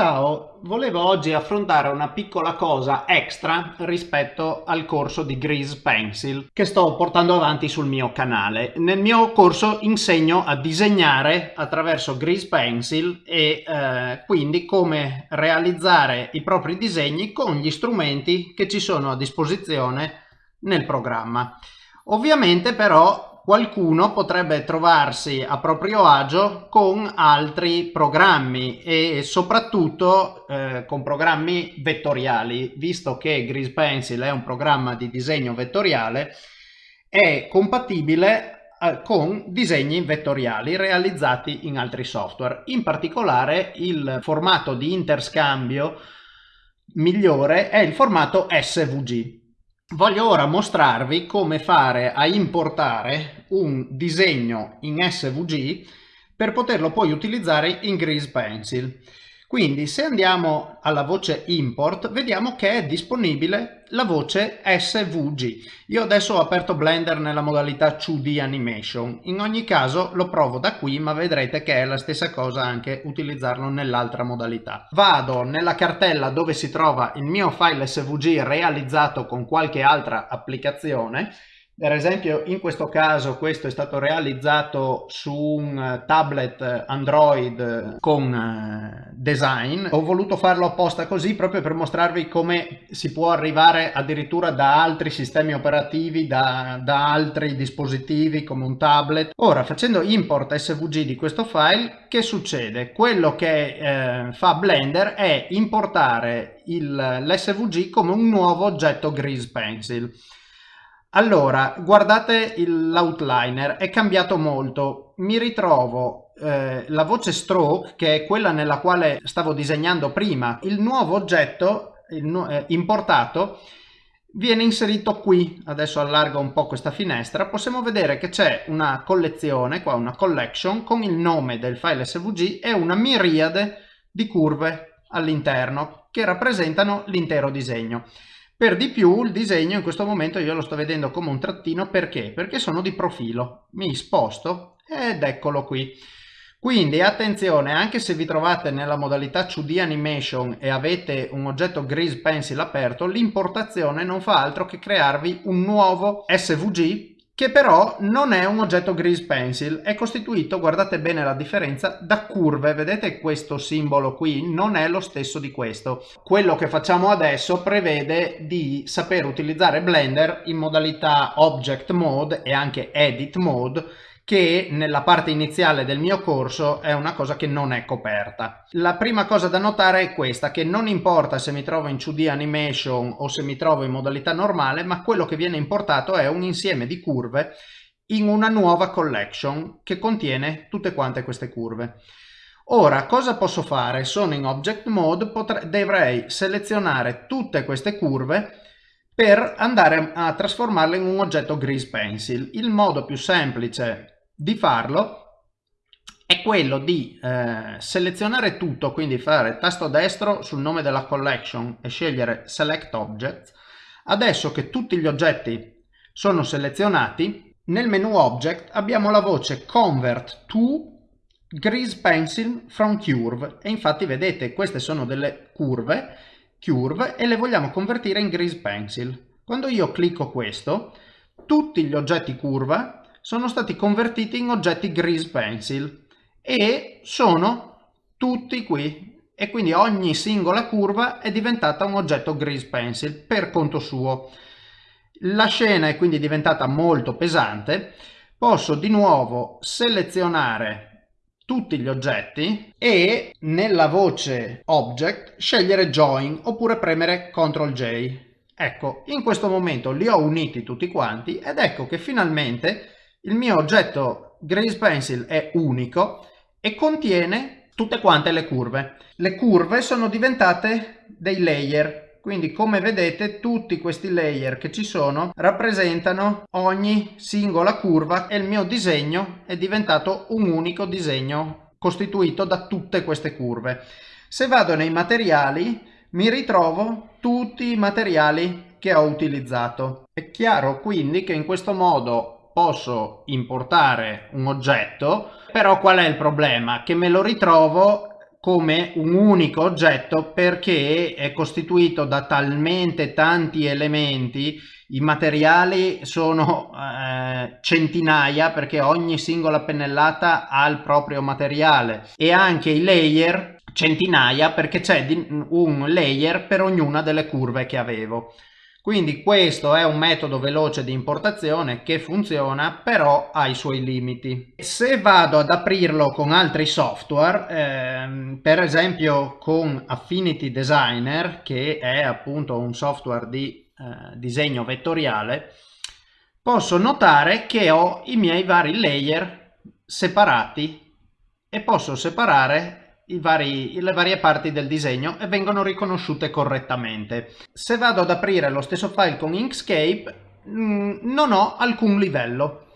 Ciao, volevo oggi affrontare una piccola cosa extra rispetto al corso di Grease Pencil che sto portando avanti sul mio canale. Nel mio corso insegno a disegnare attraverso Grease Pencil e eh, quindi come realizzare i propri disegni con gli strumenti che ci sono a disposizione nel programma. Ovviamente però qualcuno potrebbe trovarsi a proprio agio con altri programmi e soprattutto eh, con programmi vettoriali, visto che Grease Pencil è un programma di disegno vettoriale, è compatibile eh, con disegni vettoriali realizzati in altri software. In particolare il formato di interscambio migliore è il formato SVG. Voglio ora mostrarvi come fare a importare un disegno in SVG per poterlo poi utilizzare in Grease Pencil. Quindi se andiamo alla voce import vediamo che è disponibile la voce SVG. Io adesso ho aperto Blender nella modalità 2D animation. In ogni caso lo provo da qui ma vedrete che è la stessa cosa anche utilizzarlo nell'altra modalità. Vado nella cartella dove si trova il mio file SVG realizzato con qualche altra applicazione per esempio in questo caso questo è stato realizzato su un eh, tablet Android con eh, design. Ho voluto farlo apposta così proprio per mostrarvi come si può arrivare addirittura da altri sistemi operativi, da, da altri dispositivi come un tablet. Ora facendo import svg di questo file che succede? Quello che eh, fa Blender è importare l'SVG come un nuovo oggetto Grease Pencil. Allora, guardate l'outliner, è cambiato molto. Mi ritrovo eh, la voce stroke, che è quella nella quale stavo disegnando prima. Il nuovo oggetto il, eh, importato viene inserito qui. Adesso allargo un po' questa finestra. Possiamo vedere che c'è una collezione, qua una collection, con il nome del file svg e una miriade di curve all'interno che rappresentano l'intero disegno. Per di più il disegno in questo momento io lo sto vedendo come un trattino perché? Perché sono di profilo. Mi sposto ed eccolo qui. Quindi attenzione, anche se vi trovate nella modalità 2D Animation e avete un oggetto Grease Pencil aperto, l'importazione non fa altro che crearvi un nuovo SVG che però non è un oggetto Grease Pencil, è costituito, guardate bene la differenza, da curve, vedete questo simbolo qui non è lo stesso di questo. Quello che facciamo adesso prevede di saper utilizzare Blender in modalità Object Mode e anche Edit Mode che nella parte iniziale del mio corso è una cosa che non è coperta. La prima cosa da notare è questa, che non importa se mi trovo in 2D animation o se mi trovo in modalità normale, ma quello che viene importato è un insieme di curve in una nuova collection che contiene tutte quante queste curve. Ora, cosa posso fare? Sono in Object Mode, dovrei selezionare tutte queste curve per andare a trasformarle in un oggetto Grease Pencil. Il modo più semplice di farlo è quello di eh, selezionare tutto, quindi fare tasto destro sul nome della collection e scegliere Select Object. Adesso che tutti gli oggetti sono selezionati, nel menu Object abbiamo la voce Convert to Grease Pencil from Curve e infatti vedete queste sono delle curve, curve e le vogliamo convertire in Grease Pencil. Quando io clicco questo, tutti gli oggetti curva sono stati convertiti in oggetti Grease Pencil e sono tutti qui e quindi ogni singola curva è diventata un oggetto Grease Pencil per conto suo. La scena è quindi diventata molto pesante, posso di nuovo selezionare tutti gli oggetti e nella voce Object scegliere Join oppure premere CTRL J. Ecco, in questo momento li ho uniti tutti quanti ed ecco che finalmente il mio oggetto Grace Pencil è unico e contiene tutte quante le curve. Le curve sono diventate dei layer, quindi come vedete tutti questi layer che ci sono rappresentano ogni singola curva e il mio disegno è diventato un unico disegno costituito da tutte queste curve. Se vado nei materiali mi ritrovo tutti i materiali che ho utilizzato. È chiaro quindi che in questo modo posso importare un oggetto, però qual è il problema? Che me lo ritrovo come un unico oggetto perché è costituito da talmente tanti elementi i materiali sono eh, centinaia perché ogni singola pennellata ha il proprio materiale e anche i layer centinaia perché c'è un layer per ognuna delle curve che avevo quindi questo è un metodo veloce di importazione che funziona però ha i suoi limiti. Se vado ad aprirlo con altri software, ehm, per esempio con Affinity Designer che è appunto un software di eh, disegno vettoriale, posso notare che ho i miei vari layer separati e posso separare vari, le varie parti del disegno e vengono riconosciute correttamente. Se vado ad aprire lo stesso file con Inkscape mh, mm, non ho alcun livello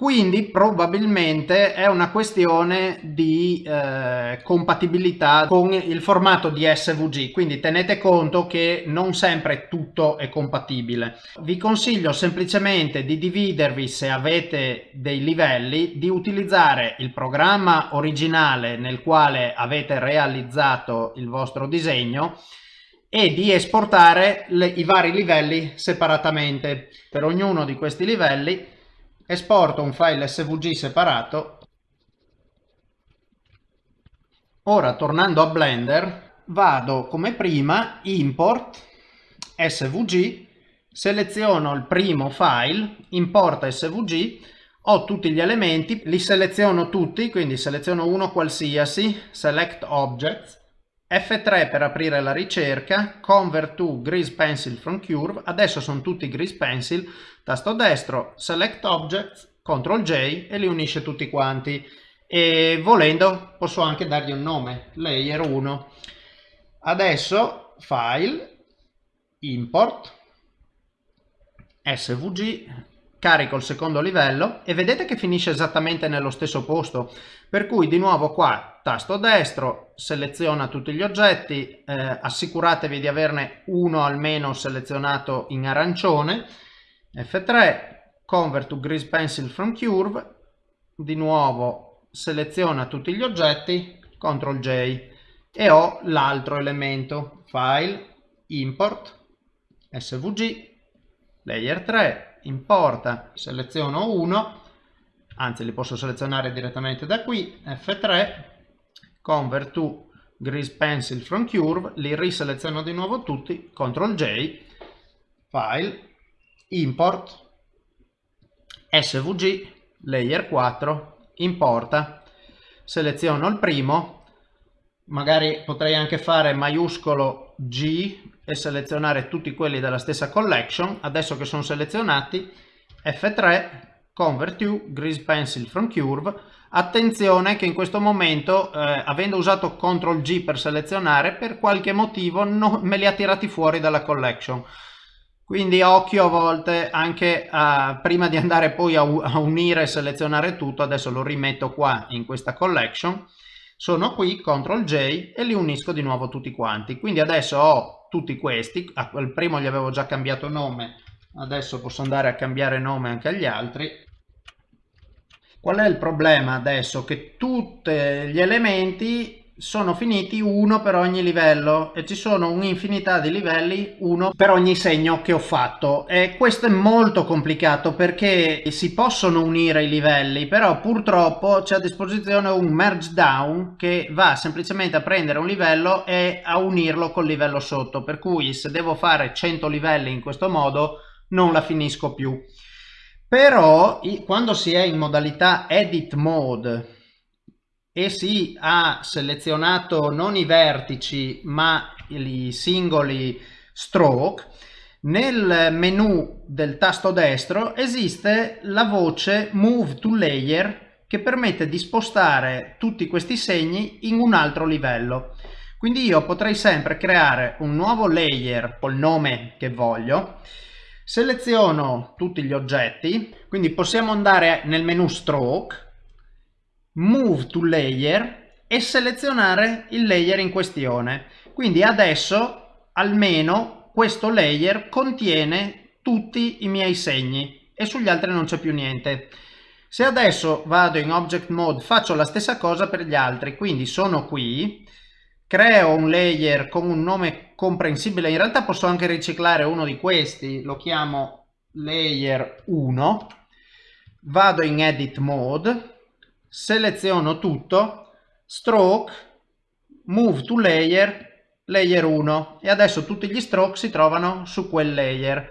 quindi probabilmente è una questione di eh, compatibilità con il formato di SVG quindi tenete conto che non sempre tutto è compatibile. Vi consiglio semplicemente di dividervi se avete dei livelli di utilizzare il programma originale nel quale avete realizzato il vostro disegno e di esportare le, i vari livelli separatamente. Per ognuno di questi livelli esporto un file svg separato. Ora tornando a blender vado come prima import svg seleziono il primo file importa svg ho tutti gli elementi li seleziono tutti quindi seleziono uno qualsiasi select objects F3 per aprire la ricerca, Convert to Grease Pencil from Curve, adesso sono tutti Grease Pencil, tasto destro, Select Objects, Ctrl J e li unisce tutti quanti. E volendo posso anche dargli un nome, Layer 1. Adesso File, Import, SVG, carico il secondo livello e vedete che finisce esattamente nello stesso posto per cui di nuovo qua tasto destro seleziona tutti gli oggetti eh, assicuratevi di averne uno almeno selezionato in arancione F3 convert to grease pencil from curve di nuovo seleziona tutti gli oggetti CTRL J e ho l'altro elemento file import svg layer 3 importa, seleziono uno, anzi li posso selezionare direttamente da qui, F3, convert to grease pencil from curve, li riseleziono di nuovo tutti, CTRL J, file, import, svg, layer 4, importa, seleziono il primo, magari potrei anche fare maiuscolo G e selezionare tutti quelli della stessa collection. Adesso che sono selezionati F3 convert to grease pencil from curve. Attenzione che in questo momento eh, avendo usato CTRL G per selezionare per qualche motivo no, me li ha tirati fuori dalla collection. Quindi occhio a volte anche a, prima di andare poi a, a unire e selezionare tutto adesso lo rimetto qua in questa collection sono qui CTRL J e li unisco di nuovo tutti quanti. Quindi adesso ho tutti questi, al primo gli avevo già cambiato nome, adesso posso andare a cambiare nome anche agli altri. Qual è il problema adesso? Che tutti gli elementi sono finiti uno per ogni livello e ci sono un'infinità di livelli uno per ogni segno che ho fatto. E questo è molto complicato perché si possono unire i livelli però purtroppo c'è a disposizione un merge down che va semplicemente a prendere un livello e a unirlo col livello sotto. Per cui se devo fare 100 livelli in questo modo non la finisco più però quando si è in modalità edit mode e si ha selezionato non i vertici ma i singoli stroke nel menu del tasto destro esiste la voce move to layer che permette di spostare tutti questi segni in un altro livello. Quindi io potrei sempre creare un nuovo layer col nome che voglio seleziono tutti gli oggetti quindi possiamo andare nel menu stroke Move to Layer e selezionare il layer in questione. Quindi adesso almeno questo layer contiene tutti i miei segni e sugli altri non c'è più niente. Se adesso vado in Object Mode faccio la stessa cosa per gli altri, quindi sono qui, creo un layer con un nome comprensibile, in realtà posso anche riciclare uno di questi, lo chiamo layer 1, vado in Edit Mode, seleziono tutto, Stroke, Move to Layer, Layer 1 e adesso tutti gli stroke si trovano su quel layer.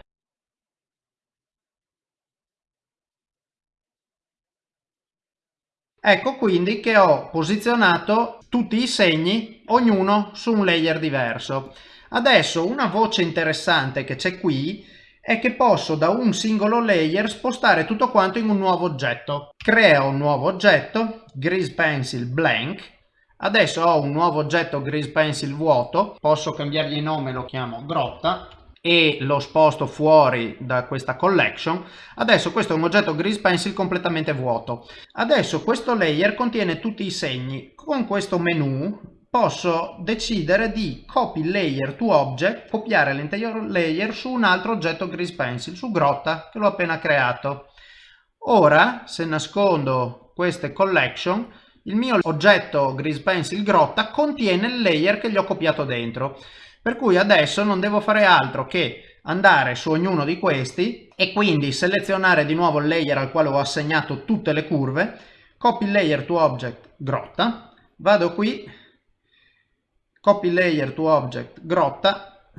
Ecco quindi che ho posizionato tutti i segni, ognuno su un layer diverso. Adesso una voce interessante che c'è qui è che posso da un singolo layer spostare tutto quanto in un nuovo oggetto. Creo un nuovo oggetto, Grease Pencil Blank, adesso ho un nuovo oggetto Grease Pencil vuoto, posso cambiargli nome, lo chiamo grotta, e lo sposto fuori da questa collection adesso questo è un oggetto grease pencil completamente vuoto. Adesso questo layer contiene tutti i segni. Con questo menu posso decidere di copy layer to object copiare l'intero layer su un altro oggetto grease pencil su grotta che l'ho appena creato. Ora se nascondo queste collection il mio oggetto grease pencil grotta contiene il layer che gli ho copiato dentro per cui adesso non devo fare altro che andare su ognuno di questi e quindi selezionare di nuovo il layer al quale ho assegnato tutte le curve, copy layer to object grotta, vado qui, copy layer to object grotta,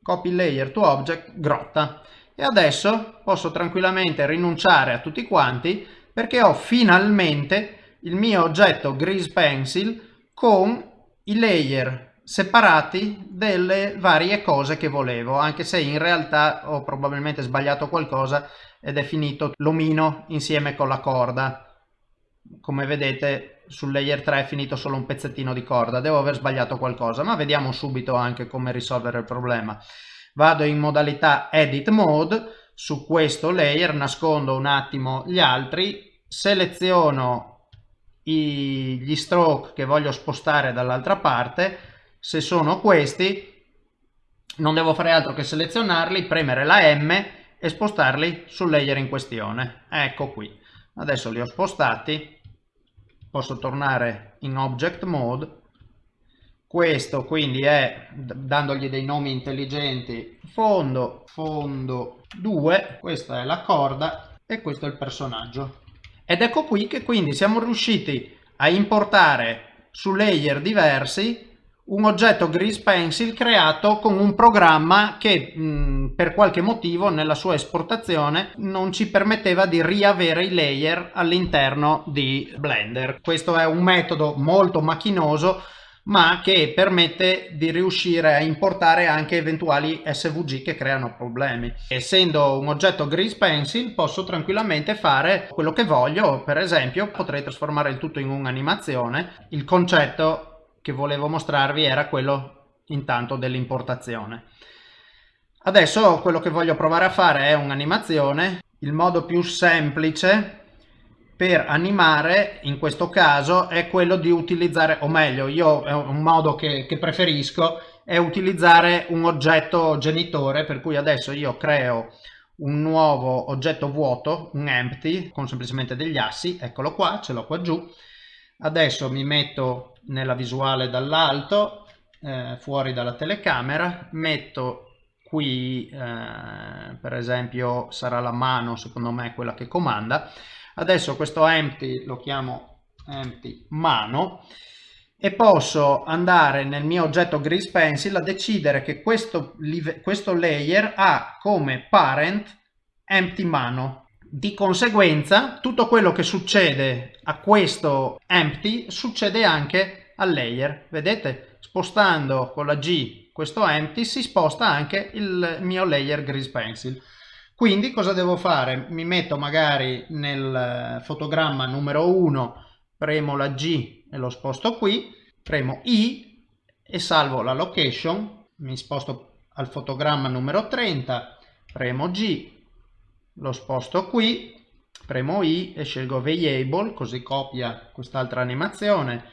copy layer to object grotta. E adesso posso tranquillamente rinunciare a tutti quanti perché ho finalmente il mio oggetto grease pencil con i layer separati delle varie cose che volevo anche se in realtà ho probabilmente sbagliato qualcosa ed è finito l'omino insieme con la corda. Come vedete sul layer 3 è finito solo un pezzettino di corda. Devo aver sbagliato qualcosa ma vediamo subito anche come risolvere il problema. Vado in modalità edit mode su questo layer nascondo un attimo gli altri seleziono gli stroke che voglio spostare dall'altra parte se sono questi non devo fare altro che selezionarli, premere la M e spostarli sul layer in questione. Ecco qui. Adesso li ho spostati, posso tornare in Object Mode. Questo quindi è, dandogli dei nomi intelligenti, fondo, fondo 2, questa è la corda e questo è il personaggio. Ed ecco qui che quindi siamo riusciti a importare su layer diversi un oggetto Grease Pencil creato con un programma che mh, per qualche motivo nella sua esportazione non ci permetteva di riavere i layer all'interno di Blender. Questo è un metodo molto macchinoso ma che permette di riuscire a importare anche eventuali SVG che creano problemi. Essendo un oggetto Grease Pencil posso tranquillamente fare quello che voglio, per esempio potrei trasformare il tutto in un'animazione. Il concetto che volevo mostrarvi era quello intanto dell'importazione. Adesso quello che voglio provare a fare è un'animazione. Il modo più semplice per animare in questo caso è quello di utilizzare, o meglio, io è un modo che, che preferisco, è utilizzare un oggetto genitore, per cui adesso io creo un nuovo oggetto vuoto, un empty, con semplicemente degli assi, eccolo qua, ce l'ho qua giù. Adesso mi metto nella visuale dall'alto, eh, fuori dalla telecamera, metto qui eh, per esempio sarà la mano secondo me quella che comanda. Adesso questo empty lo chiamo empty mano e posso andare nel mio oggetto grease pencil a decidere che questo, questo layer ha come parent empty mano di conseguenza tutto quello che succede a questo empty succede anche al layer. Vedete? Spostando con la G questo empty si sposta anche il mio layer grease pencil. Quindi cosa devo fare? Mi metto magari nel fotogramma numero 1, premo la G e lo sposto qui, premo I e salvo la location, mi sposto al fotogramma numero 30, premo G, lo sposto qui, premo I e scelgo Variable, così copia quest'altra animazione,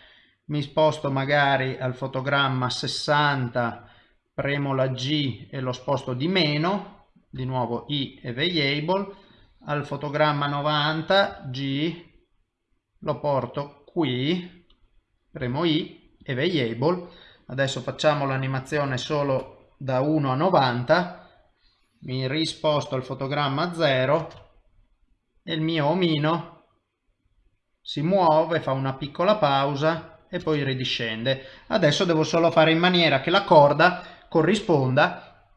mi sposto magari al fotogramma 60, premo la G e lo sposto di meno, di nuovo I e Variable, al fotogramma 90 G lo porto qui premo I e variable adesso facciamo l'animazione solo da 1 a 90 mi risposto al fotogramma 0 e il mio omino si muove, fa una piccola pausa e poi ridiscende. Adesso devo solo fare in maniera che la corda corrisponda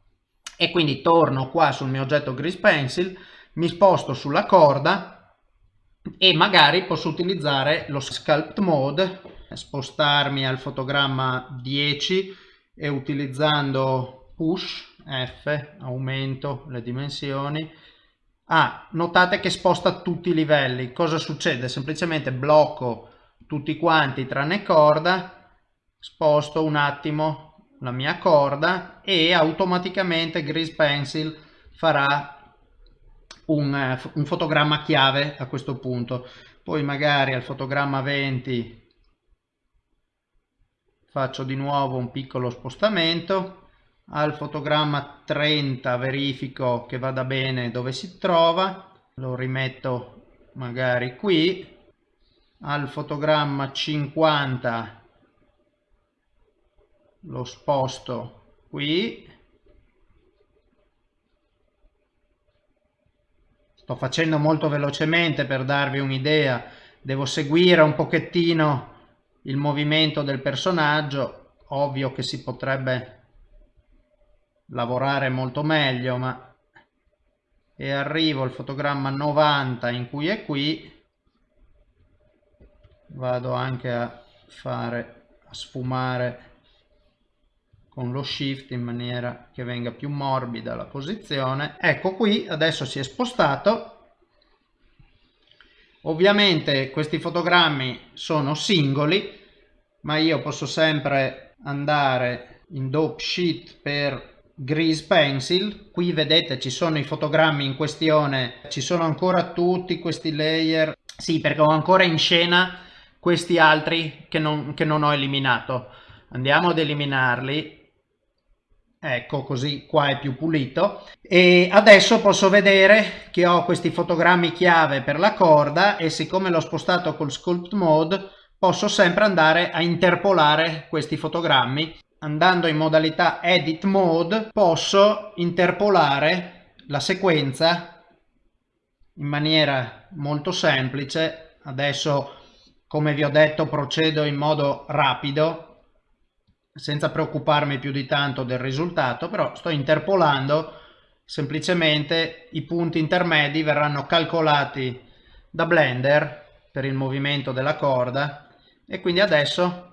e quindi torno qua sul mio oggetto Grease Pencil, mi sposto sulla corda e magari posso utilizzare lo Sculpt Mode, spostarmi al fotogramma 10 e utilizzando Push F, aumento le dimensioni, Ah, notate che sposta tutti i livelli. Cosa succede? Semplicemente blocco tutti quanti tranne corda, sposto un attimo la mia corda e automaticamente Grease Pencil farà un, eh, un fotogramma chiave a questo punto. Poi magari al fotogramma 20 faccio di nuovo un piccolo spostamento al fotogramma 30 verifico che vada bene dove si trova. Lo rimetto magari qui. Al fotogramma 50 lo sposto qui. Sto facendo molto velocemente per darvi un'idea. Devo seguire un pochettino il movimento del personaggio. Ovvio che si potrebbe lavorare molto meglio ma e arrivo al fotogramma 90 in cui è qui vado anche a fare a sfumare con lo shift in maniera che venga più morbida la posizione. Ecco qui adesso si è spostato. Ovviamente questi fotogrammi sono singoli ma io posso sempre andare in dope sheet per Grease Pencil, qui vedete ci sono i fotogrammi in questione, ci sono ancora tutti questi layer, sì perché ho ancora in scena questi altri che non, che non ho eliminato, andiamo ad eliminarli, ecco così qua è più pulito. E adesso posso vedere che ho questi fotogrammi chiave per la corda e siccome l'ho spostato col sculpt mode posso sempre andare a interpolare questi fotogrammi andando in modalità edit mode posso interpolare la sequenza in maniera molto semplice. Adesso come vi ho detto procedo in modo rapido senza preoccuparmi più di tanto del risultato però sto interpolando semplicemente i punti intermedi verranno calcolati da blender per il movimento della corda. E quindi adesso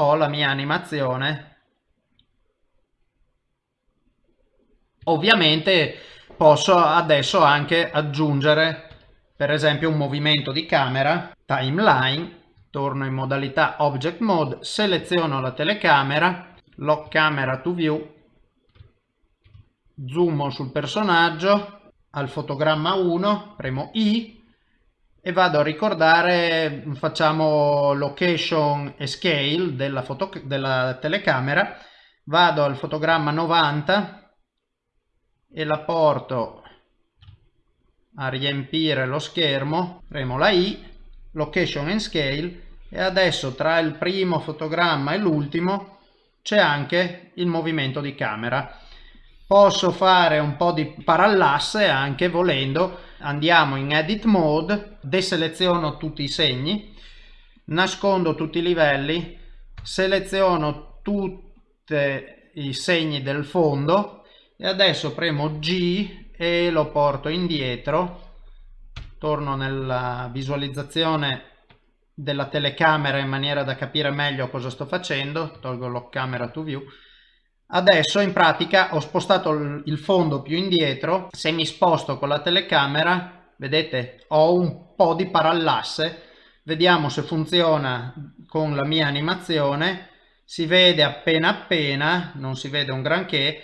ho la mia animazione. Ovviamente posso adesso anche aggiungere per esempio un movimento di camera timeline torno in modalità object mode seleziono la telecamera lock camera to view zoom sul personaggio al fotogramma 1 premo i e vado a ricordare, facciamo location e scale della, foto, della telecamera, vado al fotogramma 90 e la porto a riempire lo schermo, premo la I, location and scale. E adesso tra il primo fotogramma e l'ultimo c'è anche il movimento di camera. Posso fare un po' di parallasse anche volendo andiamo in edit mode, deseleziono tutti i segni, nascondo tutti i livelli, seleziono tutti i segni del fondo e adesso premo G e lo porto indietro, torno nella visualizzazione della telecamera in maniera da capire meglio cosa sto facendo, tolgo lock camera to view, Adesso in pratica ho spostato il fondo più indietro, se mi sposto con la telecamera, vedete, ho un po' di parallasse, vediamo se funziona con la mia animazione, si vede appena appena, non si vede un granché,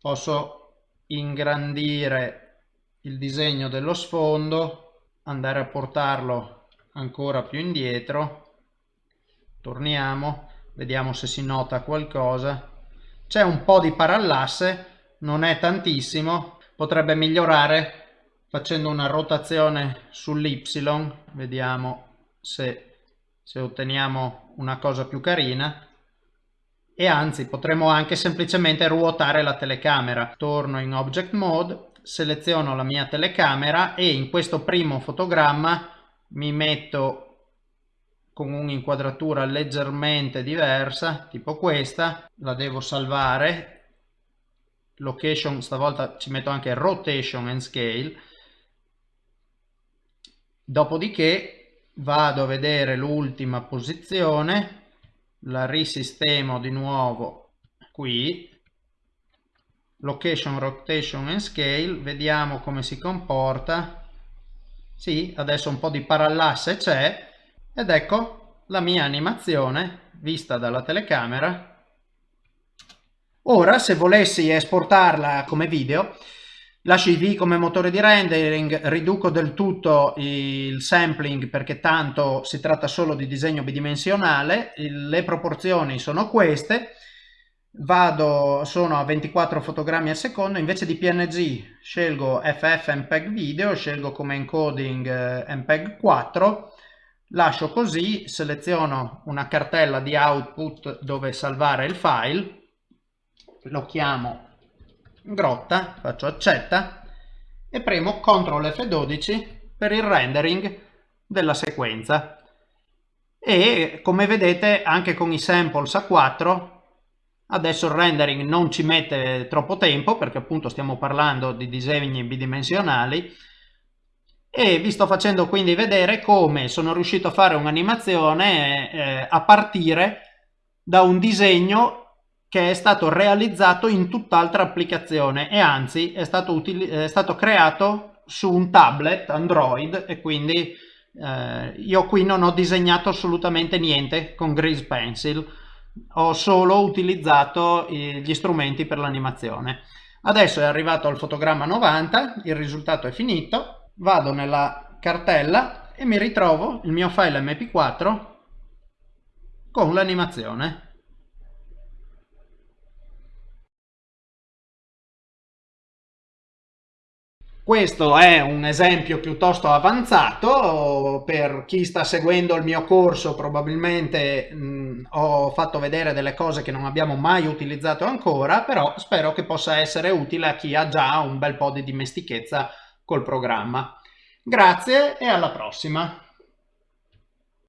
posso ingrandire il disegno dello sfondo, andare a portarlo ancora più indietro, torniamo, vediamo se si nota qualcosa, c'è un po' di parallasse, non è tantissimo, potrebbe migliorare facendo una rotazione sull'y. Vediamo se, se otteniamo una cosa più carina. E anzi potremmo anche semplicemente ruotare la telecamera. Torno in object mode seleziono la mia telecamera e in questo primo fotogramma mi metto con un'inquadratura leggermente diversa tipo questa la devo salvare. Location stavolta ci metto anche rotation and scale. Dopodiché vado a vedere l'ultima posizione la risistemo di nuovo qui. Location rotation and scale vediamo come si comporta. Sì adesso un po di parallasse c'è ed ecco la mia animazione vista dalla telecamera. Ora se volessi esportarla come video lascio i V come motore di rendering, riduco del tutto il sampling perché tanto si tratta solo di disegno bidimensionale, le proporzioni sono queste, vado, sono a 24 fotogrammi al secondo, invece di PNG scelgo FF MPEG video, scelgo come encoding eh, MPEG 4, lascio così, seleziono una cartella di output dove salvare il file, lo chiamo grotta, faccio accetta e premo CTRL F12 per il rendering della sequenza. E come vedete anche con i samples a 4 adesso il rendering non ci mette troppo tempo perché appunto stiamo parlando di disegni bidimensionali e vi sto facendo quindi vedere come sono riuscito a fare un'animazione eh, a partire da un disegno che è stato realizzato in tutt'altra applicazione. E anzi è stato, è stato, creato su un tablet Android e quindi eh, io qui non ho disegnato assolutamente niente con Grease Pencil, ho solo utilizzato gli strumenti per l'animazione. Adesso è arrivato al fotogramma 90, il risultato è finito, vado nella cartella e mi ritrovo il mio file mp4 con l'animazione. Questo è un esempio piuttosto avanzato, per chi sta seguendo il mio corso probabilmente mh, ho fatto vedere delle cose che non abbiamo mai utilizzato ancora, però spero che possa essere utile a chi ha già un bel po' di dimestichezza col programma. Grazie e alla prossima!